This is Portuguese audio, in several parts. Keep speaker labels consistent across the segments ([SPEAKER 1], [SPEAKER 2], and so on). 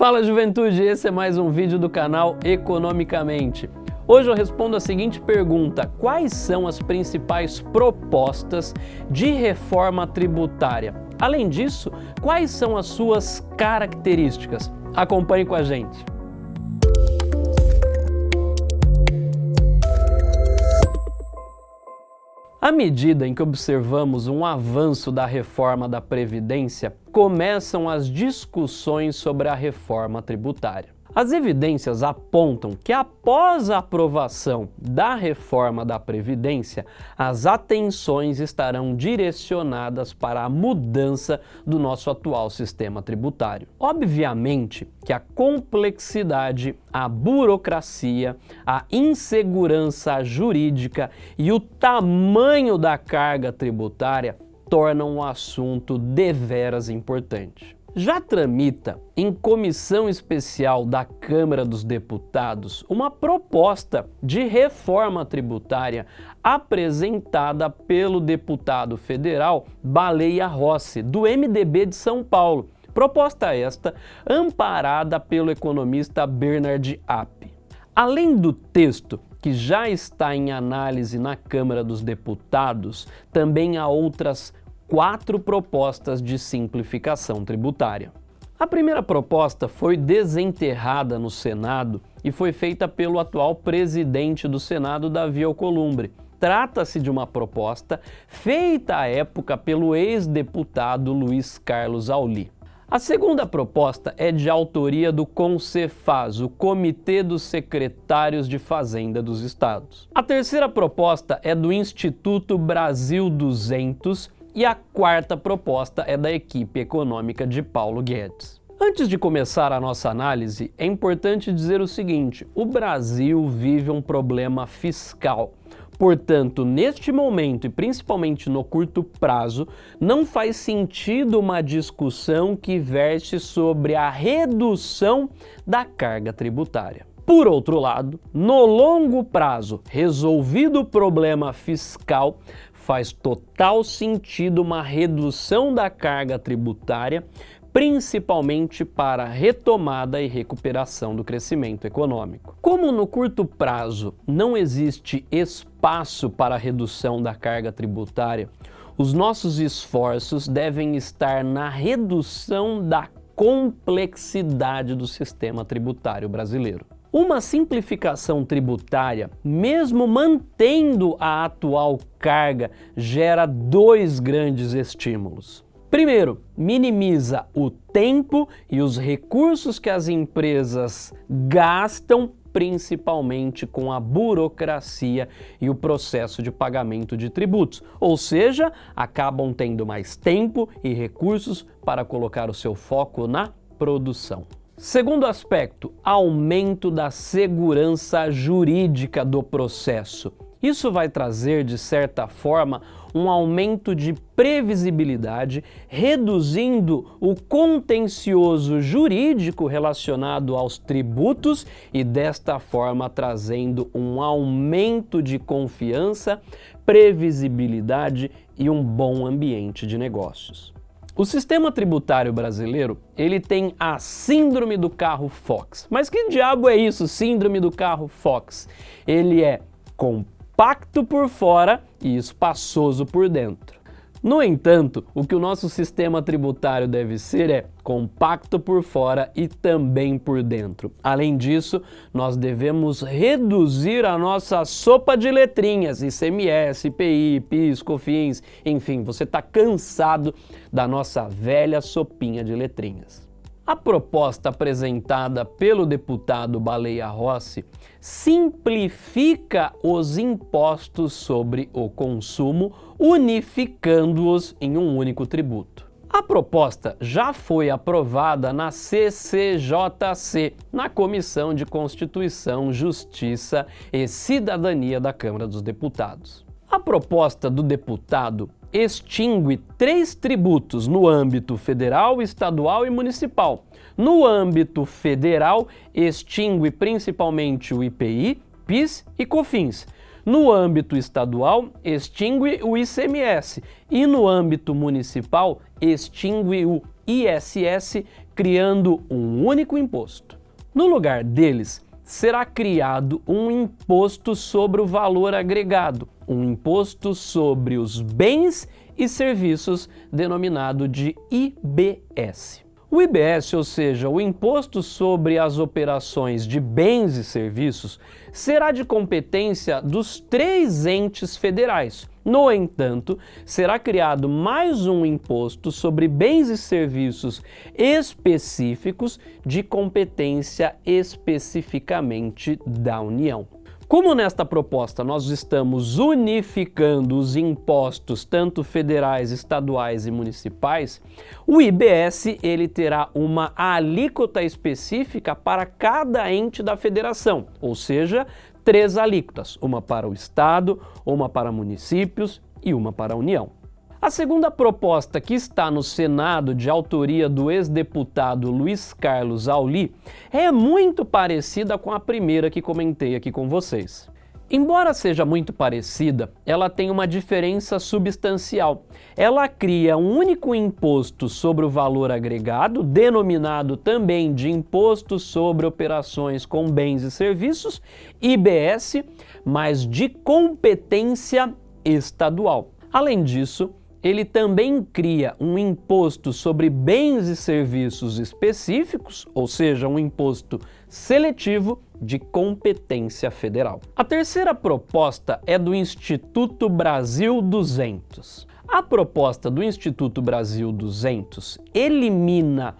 [SPEAKER 1] Fala juventude, esse é mais um vídeo do canal Economicamente. Hoje eu respondo a seguinte pergunta, quais são as principais propostas de reforma tributária? Além disso, quais são as suas características? Acompanhe com a gente. À medida em que observamos um avanço da reforma da Previdência, começam as discussões sobre a reforma tributária. As evidências apontam que após a aprovação da reforma da Previdência, as atenções estarão direcionadas para a mudança do nosso atual sistema tributário. Obviamente que a complexidade, a burocracia, a insegurança jurídica e o tamanho da carga tributária tornam o assunto deveras importante já tramita em comissão especial da Câmara dos Deputados uma proposta de reforma tributária apresentada pelo deputado federal Baleia Rossi, do MDB de São Paulo. Proposta esta amparada pelo economista Bernard App. Além do texto que já está em análise na Câmara dos Deputados, também há outras quatro propostas de simplificação tributária. A primeira proposta foi desenterrada no Senado e foi feita pelo atual presidente do Senado, Davi Alcolumbre. Trata-se de uma proposta feita à época pelo ex-deputado Luiz Carlos Auli. A segunda proposta é de autoria do CONCEFAS, o Comitê dos Secretários de Fazenda dos Estados. A terceira proposta é do Instituto Brasil 200 e a quarta proposta é da equipe econômica de Paulo Guedes. Antes de começar a nossa análise, é importante dizer o seguinte, o Brasil vive um problema fiscal. Portanto, neste momento e principalmente no curto prazo, não faz sentido uma discussão que verse sobre a redução da carga tributária. Por outro lado, no longo prazo, resolvido o problema fiscal, faz total sentido uma redução da carga tributária, principalmente para retomada e recuperação do crescimento econômico. Como no curto prazo não existe espaço para redução da carga tributária, os nossos esforços devem estar na redução da complexidade do sistema tributário brasileiro. Uma simplificação tributária, mesmo mantendo a atual carga, gera dois grandes estímulos. Primeiro, minimiza o tempo e os recursos que as empresas gastam principalmente com a burocracia e o processo de pagamento de tributos, ou seja, acabam tendo mais tempo e recursos para colocar o seu foco na produção. Segundo aspecto, aumento da segurança jurídica do processo. Isso vai trazer, de certa forma, um aumento de previsibilidade, reduzindo o contencioso jurídico relacionado aos tributos e, desta forma, trazendo um aumento de confiança, previsibilidade e um bom ambiente de negócios. O sistema tributário brasileiro, ele tem a síndrome do carro Fox. Mas que diabo é isso, síndrome do carro Fox? Ele é compacto por fora e espaçoso por dentro. No entanto, o que o nosso sistema tributário deve ser é compacto por fora e também por dentro. Além disso, nós devemos reduzir a nossa sopa de letrinhas, ICMS, IPI, PIS, COFINS, enfim, você está cansado da nossa velha sopinha de letrinhas. A proposta apresentada pelo deputado Baleia Rossi simplifica os impostos sobre o consumo, unificando-os em um único tributo. A proposta já foi aprovada na CCJC, na Comissão de Constituição, Justiça e Cidadania da Câmara dos Deputados. A proposta do deputado extingue três tributos no âmbito federal, estadual e municipal. No âmbito federal, extingue principalmente o IPI, PIS e COFINS. No âmbito estadual, extingue o ICMS e no âmbito municipal, extingue o ISS, criando um único imposto. No lugar deles, será criado um imposto sobre o valor agregado, um imposto sobre os bens e serviços denominado de IBS. O IBS, ou seja, o Imposto sobre as Operações de Bens e Serviços, será de competência dos três entes federais. No entanto, será criado mais um imposto sobre bens e serviços específicos de competência especificamente da União. Como nesta proposta nós estamos unificando os impostos tanto federais, estaduais e municipais, o IBS ele terá uma alíquota específica para cada ente da federação, ou seja, três alíquotas, uma para o estado, uma para municípios e uma para a União. A segunda proposta que está no Senado, de autoria do ex-deputado Luiz Carlos Auli, é muito parecida com a primeira que comentei aqui com vocês. Embora seja muito parecida, ela tem uma diferença substancial. Ela cria um único imposto sobre o valor agregado, denominado também de Imposto sobre Operações com Bens e Serviços, IBS, mas de competência estadual. Além disso, ele também cria um imposto sobre bens e serviços específicos, ou seja, um imposto seletivo de competência federal. A terceira proposta é do Instituto Brasil 200. A proposta do Instituto Brasil 200 elimina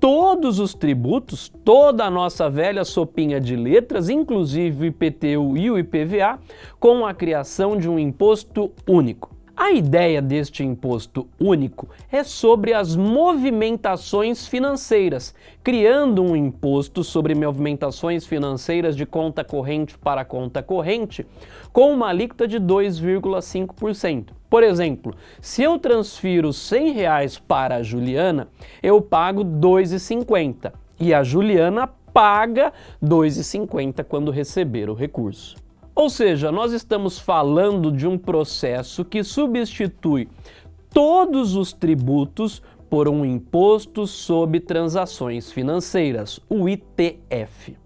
[SPEAKER 1] todos os tributos, toda a nossa velha sopinha de letras, inclusive o IPTU e o IPVA, com a criação de um imposto único. A ideia deste imposto único é sobre as movimentações financeiras, criando um imposto sobre movimentações financeiras de conta corrente para conta corrente com uma alíquota de 2,5%. Por exemplo, se eu transfiro 100 reais para a Juliana, eu pago 2,50 e a Juliana paga 2,50 quando receber o recurso. Ou seja, nós estamos falando de um processo que substitui todos os tributos por um imposto sobre transações financeiras, o ITF.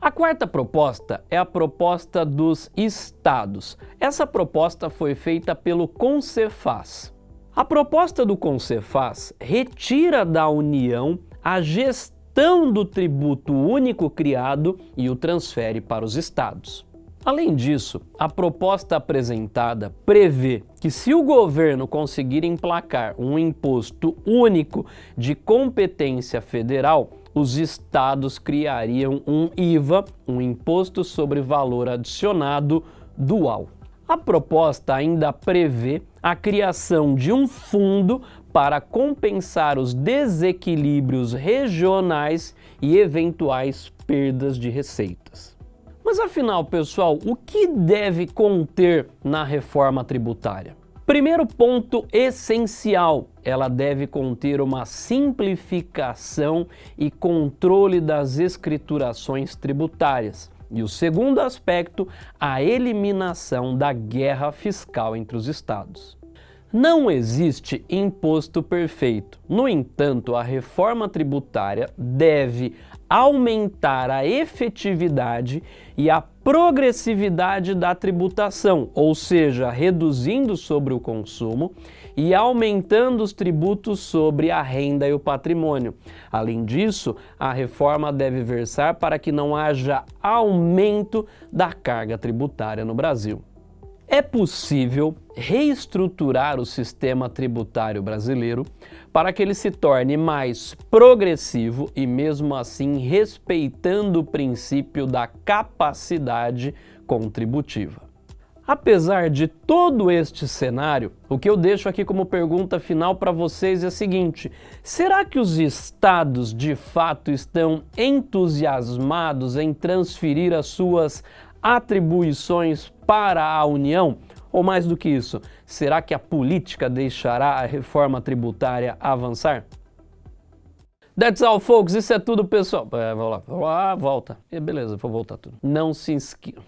[SPEAKER 1] A quarta proposta é a proposta dos estados. Essa proposta foi feita pelo Concefaz. A proposta do Concefaz retira da União a gestão do tributo único criado e o transfere para os estados. Além disso, a proposta apresentada prevê que se o governo conseguir emplacar um imposto único de competência federal, os estados criariam um IVA, um Imposto sobre Valor Adicionado Dual. A proposta ainda prevê a criação de um fundo para compensar os desequilíbrios regionais e eventuais perdas de receitas. Mas afinal, pessoal, o que deve conter na reforma tributária? Primeiro ponto essencial, ela deve conter uma simplificação e controle das escriturações tributárias. E o segundo aspecto, a eliminação da guerra fiscal entre os estados. Não existe imposto perfeito. No entanto, a reforma tributária deve aumentar a efetividade e a progressividade da tributação, ou seja, reduzindo sobre o consumo e aumentando os tributos sobre a renda e o patrimônio. Além disso, a reforma deve versar para que não haja aumento da carga tributária no Brasil. É possível reestruturar o sistema tributário brasileiro para que ele se torne mais progressivo e mesmo assim respeitando o princípio da capacidade contributiva. Apesar de todo este cenário, o que eu deixo aqui como pergunta final para vocês é a seguinte, será que os estados de fato estão entusiasmados em transferir as suas atribuições para a União? Ou mais do que isso, será que a política deixará a reforma tributária avançar? That's all, folks. Isso é tudo, pessoal. É, vamos lá. Vamos lá, volta. Beleza, vou voltar tudo. Não se inscreva.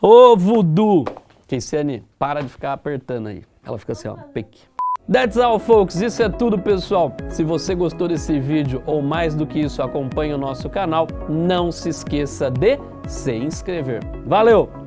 [SPEAKER 1] Ô, voodoo! Keiciane, para de ficar apertando aí. Ela fica assim, ó, pique. That's all, folks. Isso é tudo, pessoal. Se você gostou desse vídeo ou mais do que isso, acompanhe o nosso canal. Não se esqueça de se inscrever. Valeu!